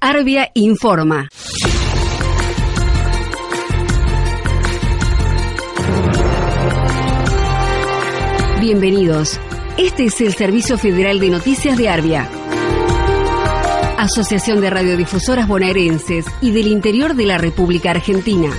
Arbia informa. Bienvenidos. Este es el Servicio Federal de Noticias de Arbia. Asociación de Radiodifusoras Bonaerenses y del Interior de la República Argentina.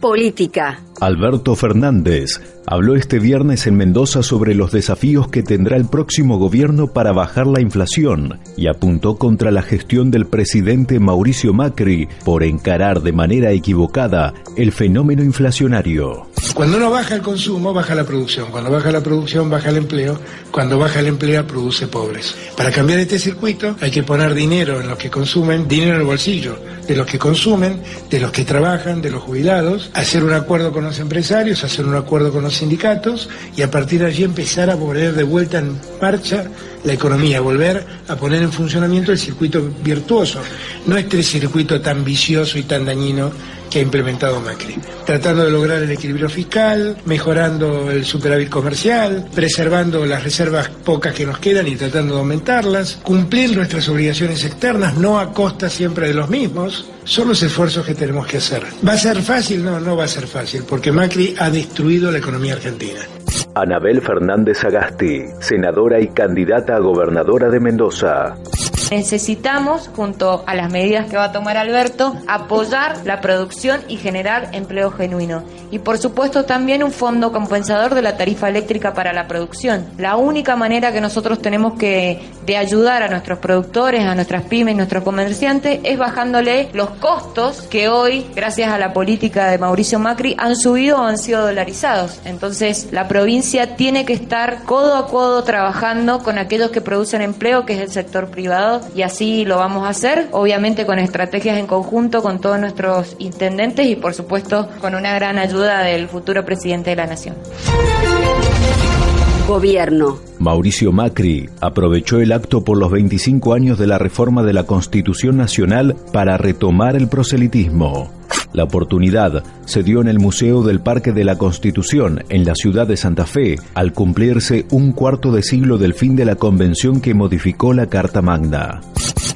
Política. Alberto Fernández habló este viernes en Mendoza sobre los desafíos que tendrá el próximo gobierno para bajar la inflación y apuntó contra la gestión del presidente Mauricio Macri por encarar de manera equivocada el fenómeno inflacionario. Cuando no baja el consumo, baja la producción. Cuando baja la producción, baja el empleo. Cuando baja el empleo, produce pobres. Para cambiar este circuito hay que poner dinero en los que consumen, dinero en el bolsillo de los que consumen, de los que trabajan, de los jubilados, hacer un acuerdo con los empresarios, hacer un acuerdo con los sindicatos y a partir de allí empezar a poner de vuelta en marcha la economía, volver a poner en funcionamiento el circuito virtuoso, no este circuito tan vicioso y tan dañino que ha implementado Macri, tratando de lograr el equilibrio fiscal, mejorando el superávit comercial, preservando las reservas pocas que nos quedan y tratando de aumentarlas, cumplir nuestras obligaciones externas, no a costa siempre de los mismos, son los esfuerzos que tenemos que hacer. ¿Va a ser fácil? No, no va a ser fácil, porque Macri ha destruido la economía argentina. Anabel Fernández Agasti, senadora y candidata a gobernadora de Mendoza. Necesitamos, junto a las medidas que va a tomar Alberto, apoyar la producción y generar empleo genuino. Y por supuesto también un fondo compensador de la tarifa eléctrica para la producción. La única manera que nosotros tenemos que de ayudar a nuestros productores, a nuestras pymes, nuestros comerciantes, es bajándole los costos que hoy, gracias a la política de Mauricio Macri, han subido o han sido dolarizados. Entonces, la provincia tiene que estar codo a codo trabajando con aquellos que producen empleo, que es el sector privado y así lo vamos a hacer, obviamente con estrategias en conjunto con todos nuestros intendentes y por supuesto con una gran ayuda del futuro presidente de la Nación. Gobierno. Mauricio Macri aprovechó el acto por los 25 años de la reforma de la Constitución Nacional para retomar el proselitismo. La oportunidad se dio en el Museo del Parque de la Constitución, en la ciudad de Santa Fe, al cumplirse un cuarto de siglo del fin de la convención que modificó la Carta Magna.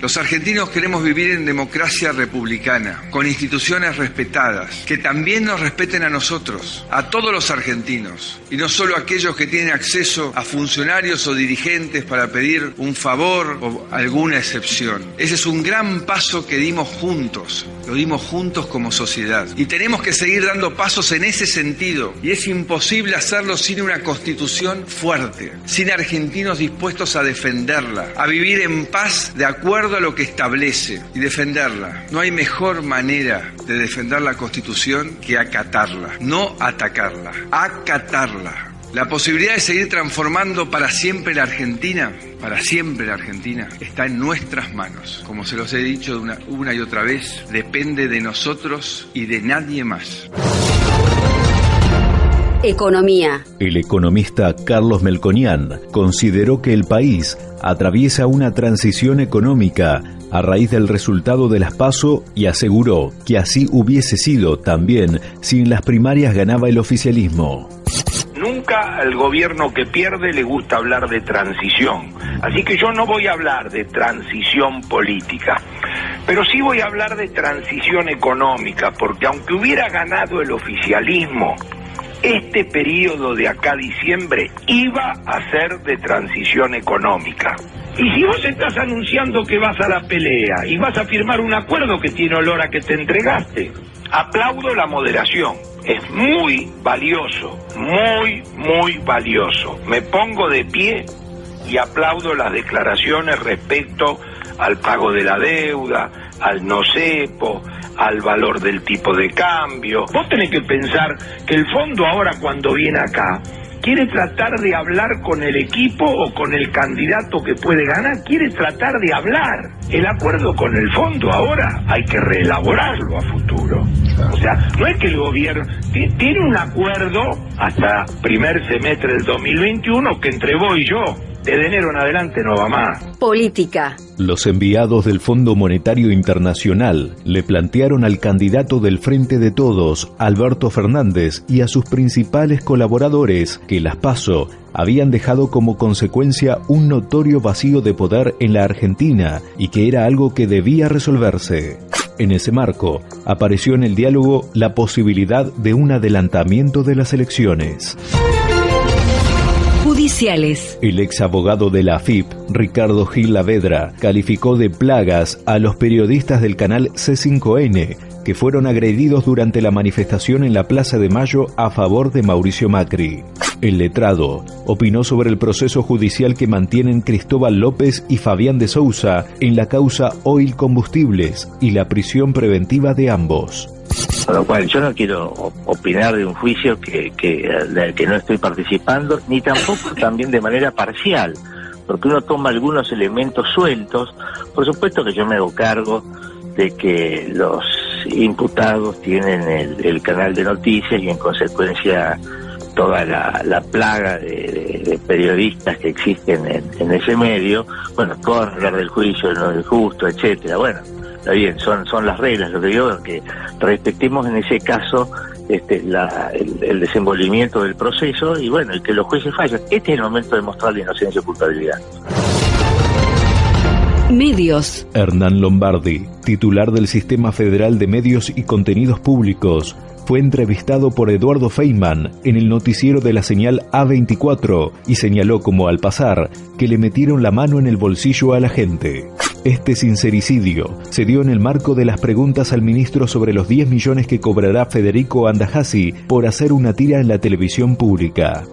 Los argentinos queremos vivir en democracia republicana, con instituciones respetadas, que también nos respeten a nosotros, a todos los argentinos, y no solo a aquellos que tienen acceso a funcionarios o dirigentes para pedir un favor o alguna excepción. Ese es un gran paso que dimos juntos, lo dimos juntos como sociedad. Y tenemos que seguir dando pasos en ese sentido, y es imposible hacerlo sin una constitución fuerte, sin argentinos dispuestos a defenderla, a vivir en paz de acuerdo a lo que establece y defenderla. No hay mejor manera de defender la Constitución que acatarla, no atacarla, acatarla. La posibilidad de seguir transformando para siempre la Argentina, para siempre la Argentina, está en nuestras manos. Como se los he dicho una, una y otra vez, depende de nosotros y de nadie más. Economía. El economista Carlos Melconian consideró que el país atraviesa una transición económica a raíz del resultado de las PASO y aseguró que así hubiese sido también si en las primarias ganaba el oficialismo. Al gobierno que pierde le gusta hablar de transición. Así que yo no voy a hablar de transición política. Pero sí voy a hablar de transición económica, porque aunque hubiera ganado el oficialismo, este periodo de acá diciembre iba a ser de transición económica. Y si vos estás anunciando que vas a la pelea y vas a firmar un acuerdo que tiene olor a que te entregaste, aplaudo la moderación. Es muy valioso, muy, muy valioso. Me pongo de pie y aplaudo las declaraciones respecto al pago de la deuda, al no cepo, al valor del tipo de cambio. Vos tenés que pensar que el fondo ahora cuando viene acá quiere tratar de hablar con el equipo o con el candidato que puede ganar, quiere tratar de hablar. El acuerdo con el fondo ahora hay que reelaborarlo a futuro. O sea, no es que el gobierno tiene un acuerdo hasta primer semestre del 2021 que entre vos y yo Desde enero en adelante no va más. Política. Los enviados del Fondo Monetario Internacional le plantearon al candidato del Frente de Todos, Alberto Fernández, y a sus principales colaboradores que las PASO habían dejado como consecuencia un notorio vacío de poder en la Argentina y que era algo que debía resolverse. En ese marco, apareció en el diálogo la posibilidad de un adelantamiento de las elecciones. El ex abogado de la AFIP, Ricardo Gil Lavedra, calificó de plagas a los periodistas del canal C5N que fueron agredidos durante la manifestación en la Plaza de Mayo a favor de Mauricio Macri. El letrado opinó sobre el proceso judicial que mantienen Cristóbal López y Fabián de Sousa en la causa Oil Combustibles y la prisión preventiva de ambos. Con lo cual yo no quiero opinar de un juicio que, que, del que no estoy participando, ni tampoco también de manera parcial, porque uno toma algunos elementos sueltos. Por supuesto que yo me hago cargo de que los imputados tienen el, canal de noticias y en consecuencia toda la, plaga de, periodistas que existen en, ese medio, bueno, hablar del juicio, no del justo, etcétera, bueno, está bien, son, son las reglas, lo que digo es que respetemos en ese caso este, el, el, desenvolvimiento del proceso y bueno, el que los jueces fallan. Este es el momento de mostrar la inocencia y culpabilidad. Medios. Hernán Lombardi, titular del Sistema Federal de Medios y Contenidos Públicos, fue entrevistado por Eduardo Feynman en el noticiero de la señal A24 y señaló como al pasar que le metieron la mano en el bolsillo a la gente. Este sincericidio se dio en el marco de las preguntas al ministro sobre los 10 millones que cobrará Federico Andajasi por hacer una tira en la televisión pública.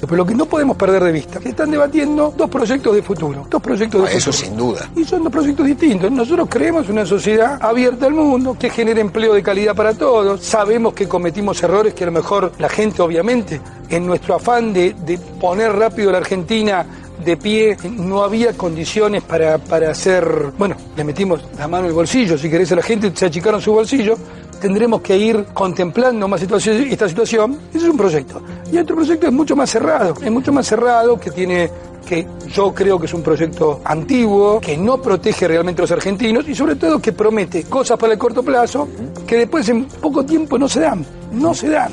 Pero lo que no podemos perder de vista, que están debatiendo dos proyectos de futuro. Dos proyectos de ah, Eso sin duda. Y son dos proyectos distintos. Nosotros creemos una sociedad abierta al mundo, que genere empleo de calidad para todos. Sabemos que cometimos errores que a lo mejor la gente, obviamente, en nuestro afán de, de poner rápido a la Argentina de pie, no había condiciones para, para hacer, bueno, le metimos la mano en el bolsillo, si querés a la gente se achicaron su bolsillo, tendremos que ir contemplando más esta situación, ese es un proyecto. Y otro proyecto es mucho más cerrado, es mucho más cerrado, que tiene que yo creo que es un proyecto antiguo, que no protege realmente a los argentinos y sobre todo que promete cosas para el corto plazo que después en poco tiempo no se dan, no se dan.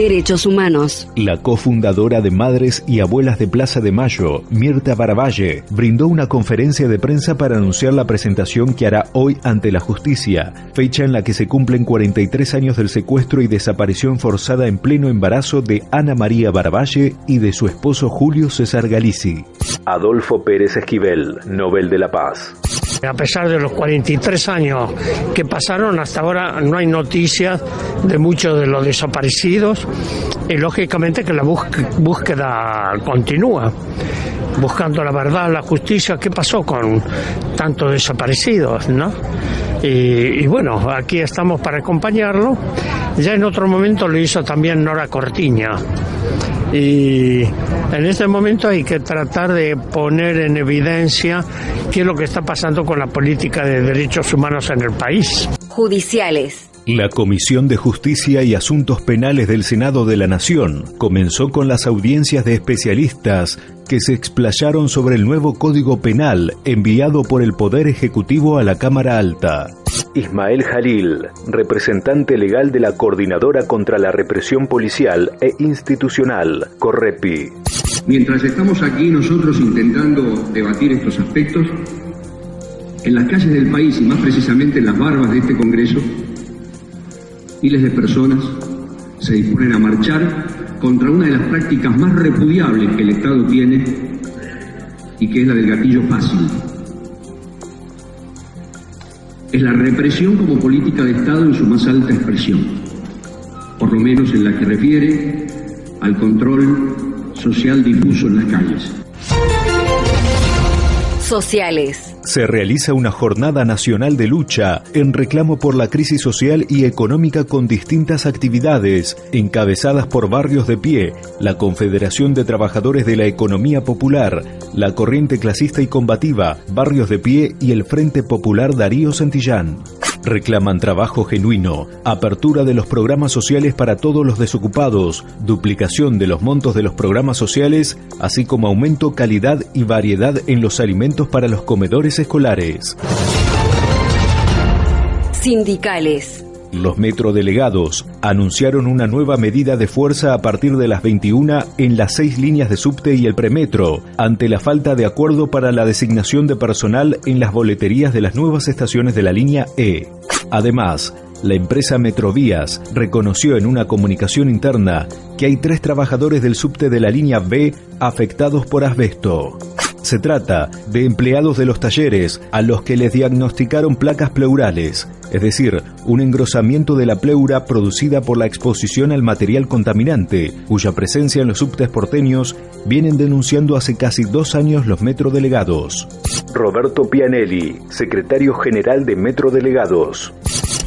Derechos Humanos. La cofundadora de Madres y Abuelas de Plaza de Mayo, Mirta Baravalle, brindó una conferencia de prensa para anunciar la presentación que hará hoy ante la justicia, fecha en la que se cumplen 43 años del secuestro y desaparición forzada en pleno embarazo de Ana María Baravalle y de su esposo Julio César Galici. Adolfo Pérez Esquivel, Nobel de la Paz. A pesar de los 43 años que pasaron, hasta ahora no hay noticias de muchos de los desaparecidos y lógicamente que la búsqueda continúa, buscando la verdad, la justicia, qué pasó con tantos desaparecidos, ¿no? Y, y, bueno, aquí estamos para acompañarlo. Ya en otro momento lo hizo también Nora Cortiña y en este momento hay que tratar de poner en evidencia qué es lo que está pasando con la política de derechos humanos en el país. Judiciales. La Comisión de Justicia y Asuntos Penales del Senado de la Nación comenzó con las audiencias de especialistas que se explayaron sobre el nuevo Código Penal enviado por el Poder Ejecutivo a la Cámara Alta. Ismael Jalil, representante legal de la Coordinadora contra la Represión Policial e Institucional, Correpi. Mientras estamos aquí nosotros intentando debatir estos aspectos, en las calles del país y más precisamente en las barbas de este Congreso, miles de personas se disponen a marchar contra una de las prácticas más repudiables que el Estado tiene y que es la del gatillo fácil es la represión como política de Estado en su más alta expresión, por lo menos en la que refiere al control social difuso en las calles. Sociales. Se realiza una jornada nacional de lucha en reclamo por la crisis social y económica con distintas actividades, encabezadas por Barrios de Pie, la Confederación de Trabajadores de la Economía Popular, la Corriente Clasista y Combativa, Barrios de Pie y el Frente Popular Darío Santillán. Reclaman trabajo genuino, apertura de los programas sociales para todos los desocupados, duplicación de los montos de los programas sociales, así como aumento, calidad y variedad en los alimentos para los comedores escolares. Sindicales. Los metrodelegados anunciaron una nueva medida de fuerza a partir de las 21 en las seis líneas de subte y el premetro, ante la falta de acuerdo para la designación de personal en las boleterías de las nuevas estaciones de la línea E. Además, la empresa Metrovías reconoció en una comunicación interna que hay tres trabajadores del subte de la línea B afectados por asbesto. Se trata de empleados de los talleres a los que les diagnosticaron placas pleurales, es decir, un engrosamiento de la pleura producida por la exposición al material contaminante, cuya presencia en los subtes porteños vienen denunciando hace casi dos años los metrodelegados. Roberto Pianelli, secretario general de Metrodelegados.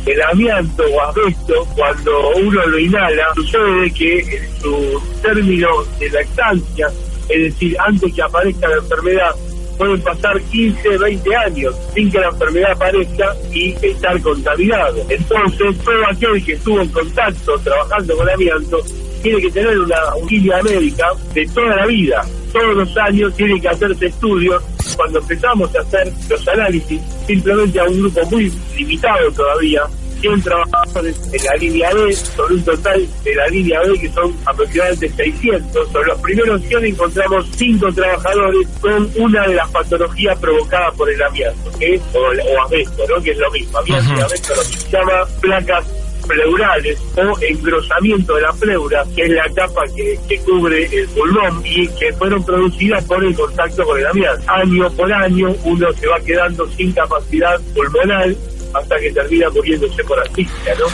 El amianto o asbesto, cuando uno lo inhala, sucede que en su término de lactancia es decir, antes que aparezca la enfermedad, pueden pasar 15, 20 años sin que la enfermedad aparezca y estar contaminado. Entonces, todo aquel que estuvo en contacto trabajando con amianto tiene que tener una, guía médica de toda la vida. Todos los años tiene que hacerse estudios. Cuando empezamos a hacer los análisis, simplemente a un grupo muy limitado todavía, 100 trabajadores en la línea B, sobre un total de la línea B que son aproximadamente 600. Sobre los primeros 100 encontramos 5 trabajadores con una de las patologías provocadas por el amianto, que es, o, o asbesto, ¿no? que es lo mismo. Amianto y asbesto lo que se llama placas pleurales o engrosamiento de la pleura, que es la capa que, que, cubre el pulmón y que fueron producidas por el contacto con el amianto. Año por año uno se va quedando sin capacidad pulmonar hasta que termina muriéndose por asfixia, ¿no?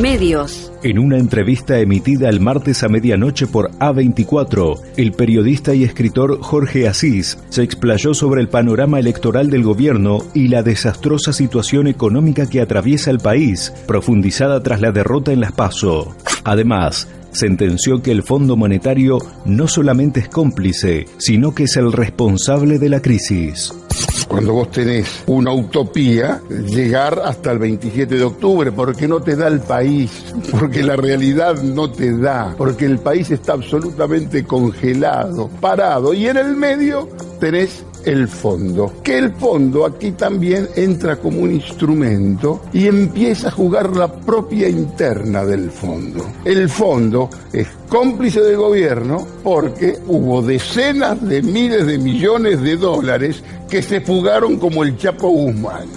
Medios. En una entrevista emitida el martes a medianoche por A24, el periodista y escritor Jorge Asís se explayó sobre el panorama electoral del gobierno y la desastrosa situación económica que atraviesa el país, profundizada tras la derrota en las PASO. Además, sentenció que el Fondo Monetario no solamente es cómplice, sino que es el responsable de la crisis cuando vos tenés una utopía, llegar hasta el 27 de octubre, porque no te da el país, porque la realidad no te da, porque el país está absolutamente congelado, parado, y en el medio tenés el fondo. Que el fondo aquí también entra como un instrumento y empieza a jugar la propia interna del fondo. El fondo es cómplice del gobierno porque hubo decenas de miles de millones de dólares que se fugaron como el Chapo Guzmán.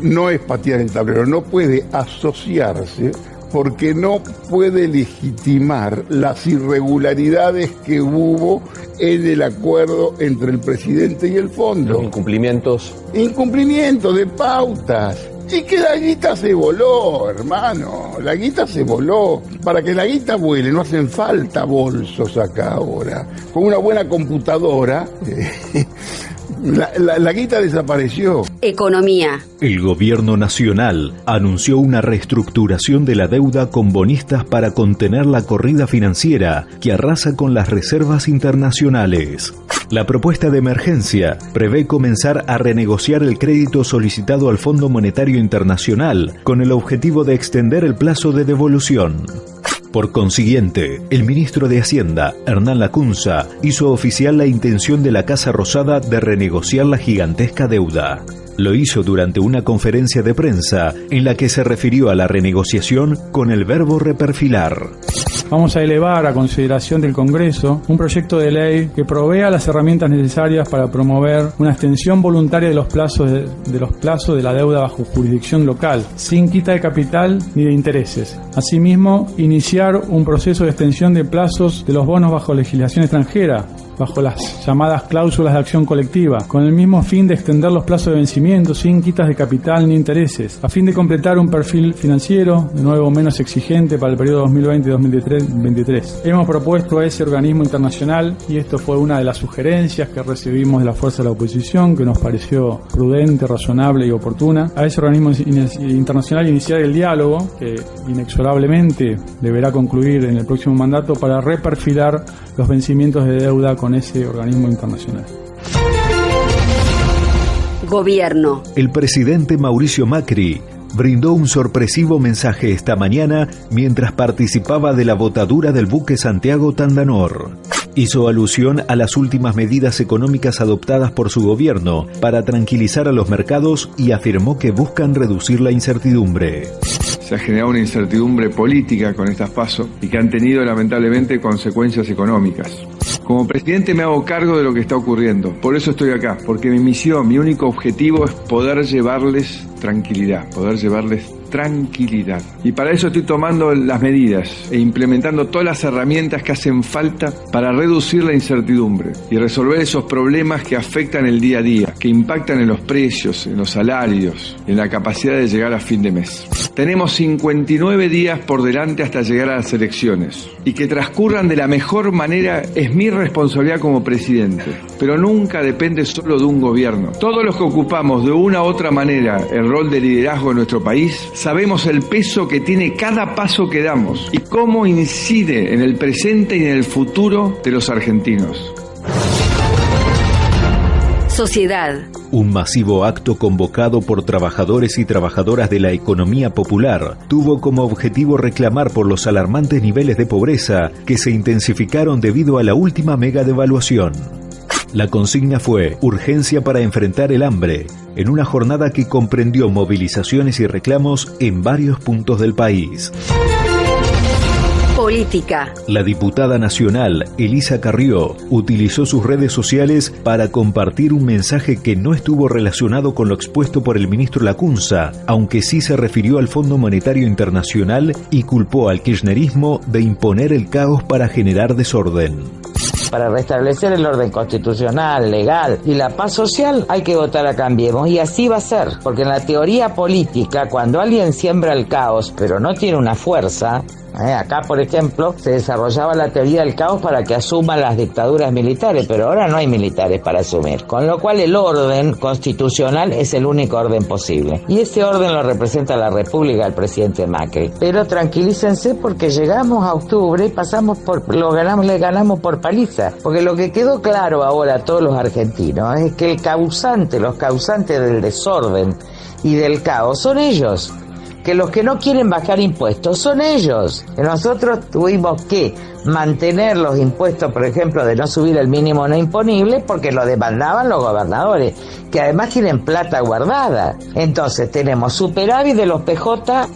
No es patear el tablero, no puede asociarse porque no puede legitimar las irregularidades que hubo en el acuerdo entre el presidente y el fondo. incumplimientos. Incumplimientos de pautas. Y que la guita se voló, hermano. La guita se voló. Para que la guita vuele no hacen falta bolsos acá ahora. Con una buena computadora. La, la, guita desapareció. Economía. El gobierno nacional anunció una reestructuración de la deuda con bonistas para contener la corrida financiera que arrasa con las reservas internacionales. La propuesta de emergencia prevé comenzar a renegociar el crédito solicitado al Fondo Monetario Internacional con el objetivo de extender el plazo de devolución. Por consiguiente, el ministro de Hacienda, Hernán Lacunza, hizo oficial la intención de la Casa Rosada de renegociar la gigantesca deuda. Lo hizo durante una conferencia de prensa en la que se refirió a la renegociación con el verbo reperfilar vamos a elevar a consideración del Congreso un proyecto de ley que provea las herramientas necesarias para promover una extensión voluntaria de los plazos de, los plazos de la deuda bajo jurisdicción local, sin quita de capital ni de intereses. Asimismo, iniciar un proceso de extensión de plazos de los bonos bajo legislación extranjera, bajo las llamadas cláusulas de acción colectiva, con el mismo fin de extender los plazos de vencimiento sin quitas de capital ni intereses, a fin de completar un perfil financiero, de nuevo menos exigente para el periodo 2020-2023. Hemos propuesto a ese organismo internacional, y esto fue una de las sugerencias que recibimos de la fuerza de la oposición, que nos pareció prudente, razonable y oportuna, a ese organismo internacional iniciar el diálogo, que inexorablemente deberá concluir en el próximo mandato, para reperfilar los vencimientos de deuda con ese organismo internacional. Gobierno. El presidente Mauricio Macri brindó un sorpresivo mensaje esta mañana mientras participaba de la botadura del buque Santiago Tandanor. Hizo alusión a las últimas medidas económicas adoptadas por su gobierno para tranquilizar a los mercados y afirmó que buscan reducir la incertidumbre. Se ha generado una incertidumbre política con estas pasos y que han tenido lamentablemente consecuencias económicas. Como presidente me hago cargo de lo que está ocurriendo. Por eso estoy acá, porque mi misión, mi único objetivo es poder llevarles tranquilidad, poder llevarles tranquilidad. Y para eso estoy tomando las medidas e implementando todas las herramientas que hacen falta para reducir la incertidumbre y resolver esos problemas que afectan el día a día, que impactan en los precios, en los salarios, en la capacidad de llegar a fin de mes. Tenemos 59 días por delante hasta llegar a las elecciones y que transcurran de la mejor manera es mi responsabilidad como presidente, pero nunca depende solo de un gobierno. Todos los que ocupamos de una u otra manera el rol de liderazgo en nuestro país sabemos el peso que tiene cada paso que damos y cómo incide en el presente y en el futuro de los argentinos. Sociedad. Un masivo acto convocado por trabajadores y trabajadoras de la economía popular tuvo como objetivo reclamar por los alarmantes niveles de pobreza que se intensificaron debido a la última mega devaluación. La consigna fue urgencia para enfrentar el hambre, en una jornada que comprendió movilizaciones y reclamos en varios puntos del país. Política. La diputada nacional, Elisa Carrió, utilizó sus redes sociales para compartir un mensaje que no estuvo relacionado con lo expuesto por el ministro Lacunza, aunque sí se refirió al Fondo Monetario Internacional y culpó al kirchnerismo de imponer el caos para generar desorden para restablecer el orden constitucional, legal y la paz social, hay que votar a Cambiemos. Y así va a ser, porque en la teoría política, cuando alguien siembra el caos, pero no tiene una fuerza, ¿eh? acá, por ejemplo, se desarrollaba la teoría del caos para que asuman las dictaduras militares, pero ahora no hay militares para asumir. Con lo cual el orden constitucional es el único orden posible. Y ese orden lo representa la República, el presidente Macri. Pero tranquilícense porque llegamos a octubre y pasamos por, lo ganamos, le ganamos por paliza. Porque lo que quedó claro ahora a todos los argentinos es que el causante, los causantes del desorden y del caos son ellos que los que no quieren bajar impuestos son ellos. Nosotros tuvimos que mantener los impuestos, por ejemplo, de no subir el mínimo no imponible, porque lo demandaban los gobernadores, que además tienen plata guardada. Entonces tenemos superávit de los PJ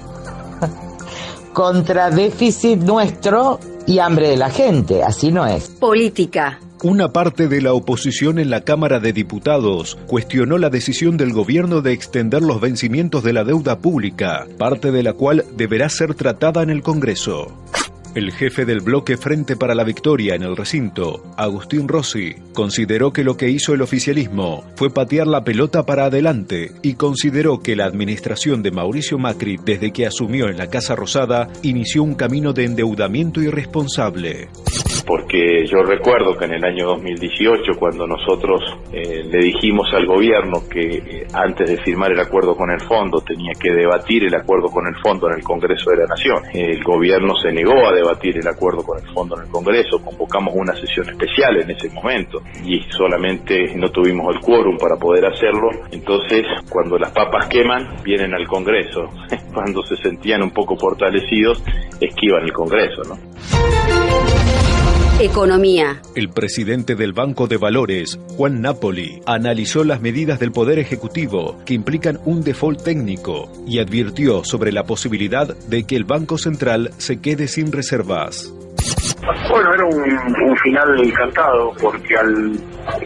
contra déficit nuestro y hambre de la gente. Así no es. Política. Una parte de la oposición en la Cámara de Diputados cuestionó la decisión del gobierno de extender los vencimientos de la deuda pública, parte de la cual deberá ser tratada en el Congreso. El jefe del bloque Frente para la Victoria en el recinto, Agustín Rossi, consideró que lo que hizo el oficialismo fue patear la pelota para adelante y consideró que la administración de Mauricio Macri desde que asumió en la Casa Rosada inició un camino de endeudamiento irresponsable porque yo recuerdo que en el año 2018, cuando nosotros eh, le dijimos al gobierno que eh, antes de firmar el acuerdo con el fondo tenía que debatir el acuerdo con el fondo en el Congreso de la Nación, el gobierno se negó a debatir el acuerdo con el fondo en el Congreso, convocamos una sesión especial en ese momento y solamente no tuvimos el quórum para poder hacerlo, entonces cuando las papas queman vienen al Congreso, cuando se sentían un poco fortalecidos esquivan el Congreso, ¿no? Economía. El presidente del Banco de Valores, Juan Napoli, analizó las medidas del Poder Ejecutivo que implican un default técnico y advirtió sobre la posibilidad de que el Banco Central se quede sin reservas. Bueno, era un, final encantado porque al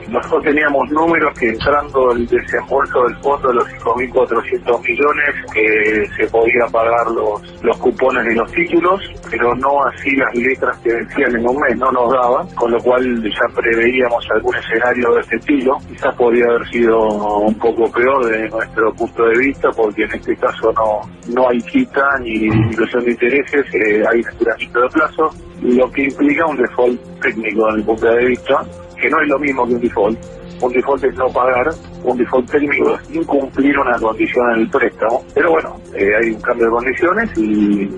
nosotros teníamos números que entrando el desembolso del fondo de los 5.400 millones que se podía pagar los, los cupones de los títulos, pero no así las letras que vencían en un mes, no nos daban, con lo cual ya preveíamos algún escenario de este estilo. Quizás podría haber sido un poco peor desde nuestro punto de vista, porque en este caso no, no hay quita ni disminución de intereses, eh, hay estiramiento de plazo, lo que implica un default técnico desde mi punto de vista, que no es lo mismo que un default. Un default es no pagar, un default técnico es incumplir una condición en el préstamo. Pero bueno, eh, hay un cambio de condiciones y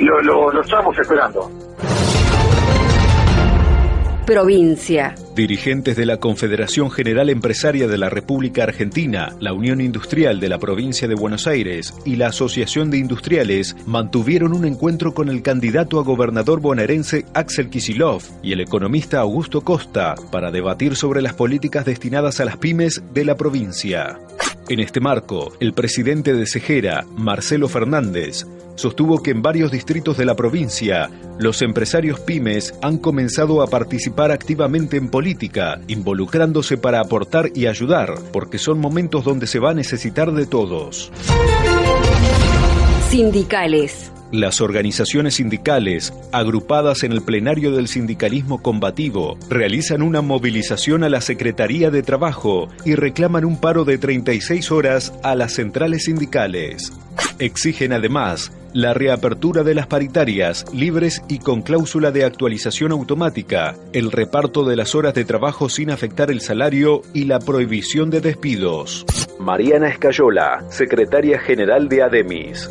lo, lo, lo estamos esperando. Provincia. Dirigentes de la Confederación General Empresaria de la República Argentina, la Unión Industrial de la Provincia de Buenos Aires y la Asociación de Industriales mantuvieron un encuentro con el candidato a gobernador bonaerense Axel Kisilov y el economista Augusto Costa para debatir sobre las políticas destinadas a las pymes de la provincia. En este marco, el presidente de Cejera, Marcelo Fernández, sostuvo que en varios distritos de la provincia, los empresarios pymes han comenzado a participar activamente en política, involucrándose para aportar y ayudar, porque son momentos donde se va a necesitar de todos. Sindicales. Las organizaciones sindicales, agrupadas en el plenario del sindicalismo combativo, realizan una movilización a la Secretaría de Trabajo y reclaman un paro de 36 horas a las centrales sindicales. Exigen además la reapertura de las paritarias libres y con cláusula de actualización automática, el reparto de las horas de trabajo sin afectar el salario y la prohibición de despidos. Mariana Escayola, secretaria general de ADEMIS.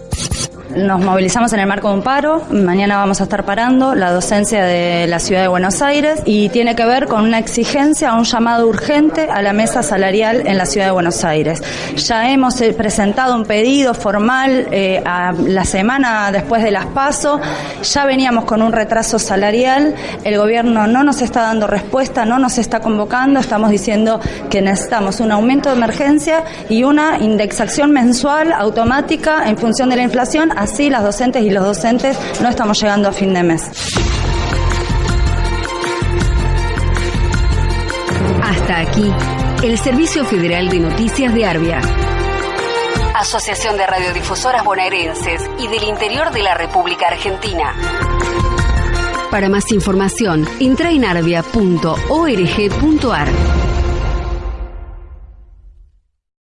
Nos movilizamos en el marco de un paro. Mañana vamos a estar parando la docencia de la ciudad de Buenos Aires y tiene que ver con una exigencia, un llamado urgente a la mesa salarial en la ciudad de Buenos Aires. Ya hemos eh, presentado un pedido formal eh, la semana después de las PASO. Ya veníamos con un retraso salarial. El gobierno no nos está dando respuesta, no nos está convocando. Estamos diciendo que necesitamos un aumento de emergencia y una indexación mensual automática en función de la inflación Así las docentes y los docentes no estamos llegando a fin de mes. Hasta aquí, el Servicio Federal de Noticias de Arbia. Asociación de Radiodifusoras Bonaerenses y del Interior de la República Argentina. Para más información, entra en arbia.org.ar.